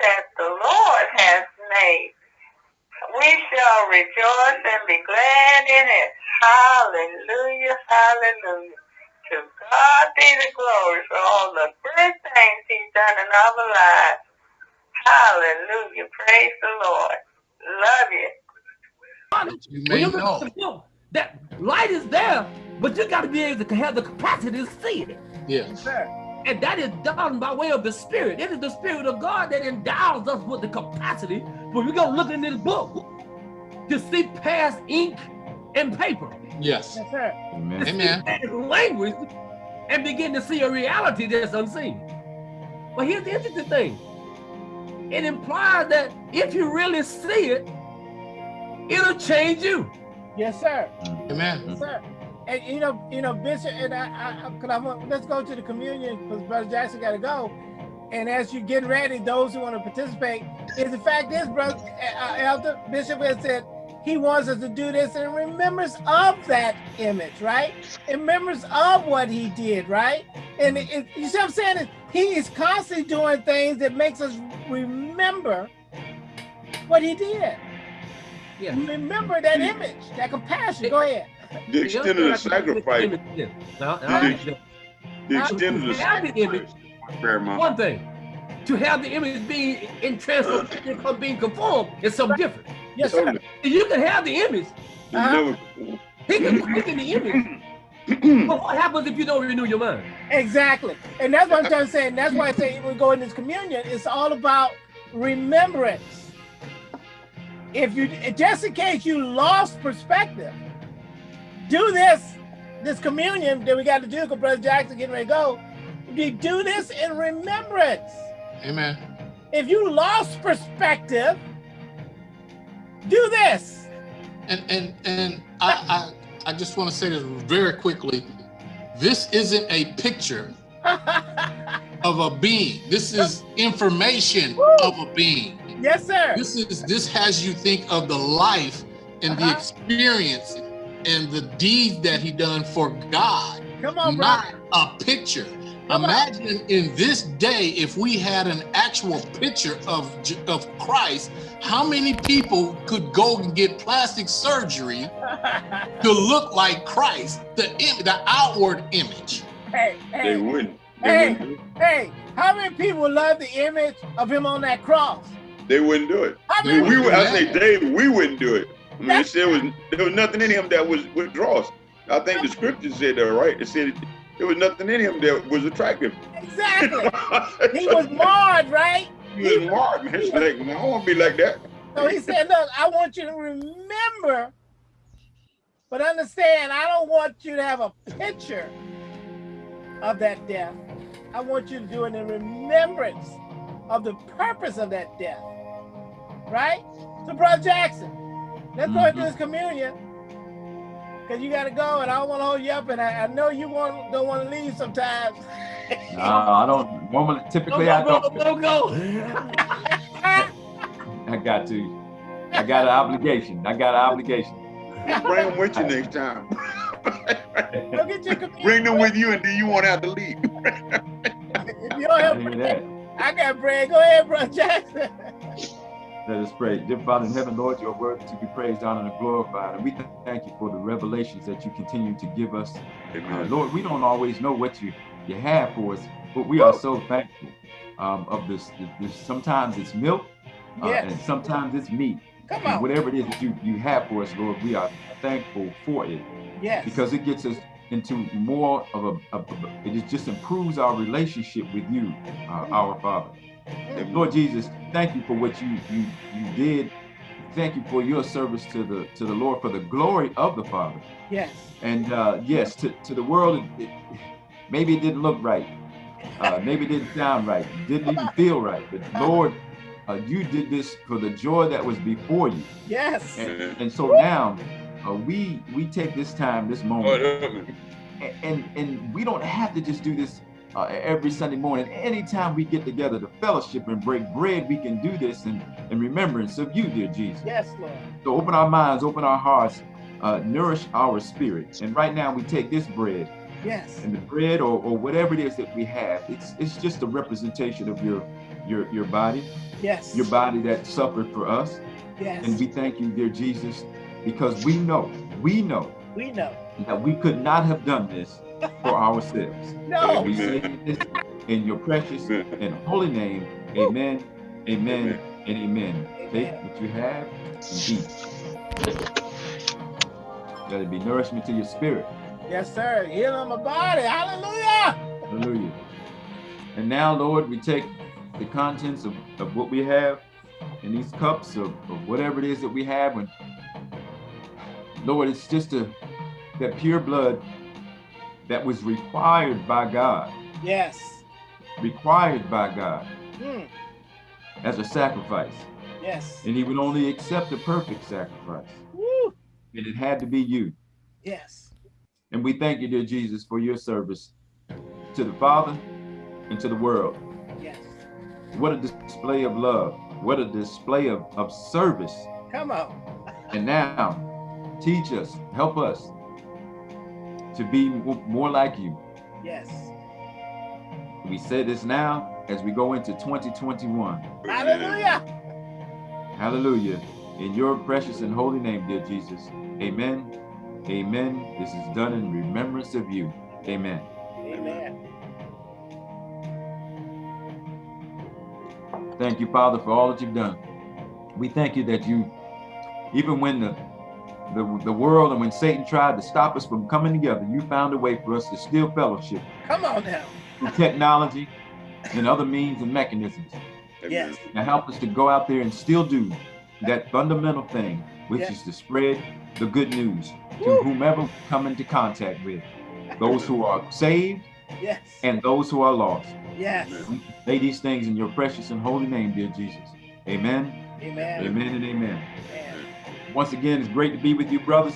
that the Lord has made. We shall rejoice and be glad in it. Hallelujah, hallelujah. To God be the glory for all the good things he's done in our lives. Hallelujah. Praise the Lord. Love you. You may know. That light is there, but you got to be able to have the capacity to see it. Yes. And that is done by way of the Spirit. It is the Spirit of God that endows us with the capacity. But we're going to look in this book to see past ink and paper. Yes. yes sir. Amen. Amen. Language and begin to see a reality that's unseen. But here's the interesting thing. It implies that if you really see it, it'll change you. Yes, sir. Amen. Yes, sir. And you know, you know, Bishop, and I, I, I want, let's go to the communion because Brother Jackson got to go. And as you get ready, those who want to participate, is the fact is, brother, uh, Elder Bishop has said he wants us to do this in remembrance of that image, right? In remembrance of what he did, right? And it, it, you see what I'm saying? He is constantly doing things that makes us remember what he did. Yeah. Remember that image, that compassion. Go ahead. The extent of the sacrifice. The, the extent of the sacrifice. One thing. To have the image being in transformation from being conformed is something different. Yes, sir. You can have the image. Uh -huh. He can quicken the image. but what happens if you don't renew your mind? Exactly. And that's what I'm trying to say. And that's why I say we go in this communion, it's all about remembrance. If you just in case you lost perspective, do this, this communion that we got to do because Brother Jackson getting ready to go. You do this in remembrance. Amen. If you lost perspective, do this. And and and I I, I just want to say this very quickly. This isn't a picture of a being. This is information Woo. of a being. Yes, sir. This is this has you think of the life and uh -huh. the uh-huh. experience and the deed that he done for God. Come on, not brother. a picture. Imagine in this day, if we had an actual picture of, of Christ, how many people could go and get plastic surgery to look like Christ, the, the outward image? Hey, hey, they wouldn't. They hey, wouldn't. hey, how many people love the image of him on that cross? They wouldn't do it. I mean, we, I say, Dave, we wouldn't do it. I mean, there was there was nothing in him that was withdraws. I think the scripture said that, right? It said there was nothing in him that was attractive. Exactly. he was marred, right? He was marred, man. It's like, I don't want to be like that. So he said, look, I want you to remember, but understand, I don't want you to have a picture of that death. I want you to do it in remembrance of the purpose of that death. Right? So, Brother Jackson, let's go into this communion because you got to go, and I don't want to hold you up, and I, I know you want don't want to leave sometimes. no, I don't. Normally, typically, don't go, I don't. Don't go. I got to. I got an obligation. I got an obligation. Bring them with you next time. go get your Bring them with you, and then you won't have to leave. if you don't have bread, I got bread. Go ahead, bro, Jackson. Let us pray. Dear Father in heaven, Lord, you're worthy to be praised, honored, and glorified. And we thank you for the revelations that you continue to give us. Uh, Lord, we don't always know what you, you have for us, but we are so thankful um, of this, this. Sometimes it's milk, uh, yes. and sometimes it's meat. Come on. whatever it is that you, you have for us, Lord, we are thankful for it. Yes. Because it gets us into more of a, of a it just improves our relationship with you, uh, our Father. Lord Jesus, thank you for what you you you did. Thank you for your service to the to the Lord for the glory of the Father. Yes. And uh, yes, to, to the world, it, it, maybe it didn't look right. Uh, maybe it didn't sound right. didn't even feel right. But Lord, uh, you did this for the joy that was before you. Yes. And, and so now uh, we we take this time, this moment, and, and and we don't have to just do this uh, every Sunday morning. Anytime we get together to fellowship and break bread, we can do this in, in remembrance of you, dear Jesus. Yes, Lord. So open our minds, open our hearts, uh, nourish our spirits. And right now we take this bread. Yes. And the bread or, or whatever it is that we have, it's it's just a representation of your your your body. Yes. Your body that suffered for us. Yes. And we thank you, dear Jesus, because we know, we know we know. that we could not have done this for ourselves. No. We say this in your precious and holy name. Amen, amen, Amen. and amen. Take what you have and eat. Let it be nourishment to your spirit. Yes, sir. Healing my body. Hallelujah. Hallelujah. And now, Lord, we take the contents of, of what we have in these cups of, of whatever it is that we have. And Lord, it's just a that pure blood that was required by God, Yes. required by God Mm. as a sacrifice. Yes. And he would only accept a perfect sacrifice. Woo. And it had to be you. Yes. And we thank you, dear Jesus, for your service to the Father and to the world. Yes. What a display of love. What a display of, of service. Come on. And now, teach us, help us to be more like you. Yes. We say this now as we go into 2021. Hallelujah. Hallelujah. In your precious and holy name, dear Jesus. Amen. Amen. This is done in remembrance of you. Amen. Amen. Thank you, Father, for all that you've done. We thank you that you, even when the, the, the world and when Satan tried to stop us from coming together, you found a way for us to still fellowship Come on now. through technology and other means and mechanisms. Yes. Now help us to go out there and still do that fundamental thing, which Yeah. is to spread the good news to Woo. whomever we come into contact with, those who are saved Yes. and those who are lost. Yes. We say these things in your precious and holy name, dear Jesus. Amen, Amen. amen, and amen. Amen. Once again, it's great to be with you, brothers.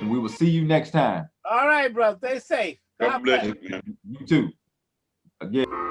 And we will see you next time. All right, bro. Stay safe. God bless you. You too. Again.